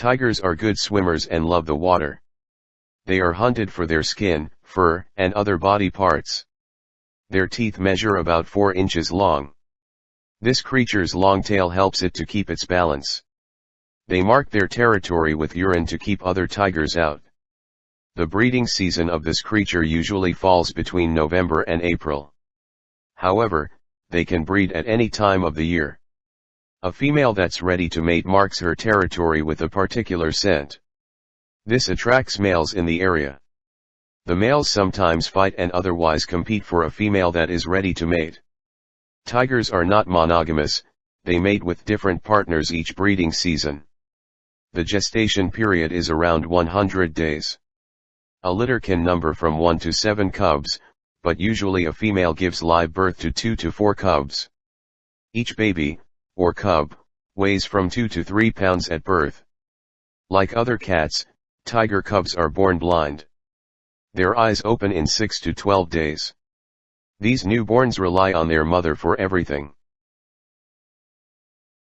Tigers are good swimmers and love the water. They are hunted for their skin, fur, and other body parts. Their teeth measure about 4 inches long. This creature's long tail helps it to keep its balance. They mark their territory with urine to keep other tigers out. The breeding season of this creature usually falls between November and April. However, they can breed at any time of the year. A female that's ready to mate marks her territory with a particular scent. This attracts males in the area. The males sometimes fight and otherwise compete for a female that is ready to mate. Tigers are not monogamous, they mate with different partners each breeding season. The gestation period is around 100 days. A litter can number from 1 to 7 cubs, but usually a female gives live birth to 2 to 4 cubs. Each baby, or cub, weighs from 2 to 3 pounds at birth. Like other cats, tiger cubs are born blind. Their eyes open in 6 to 12 days. These newborns rely on their mother for everything.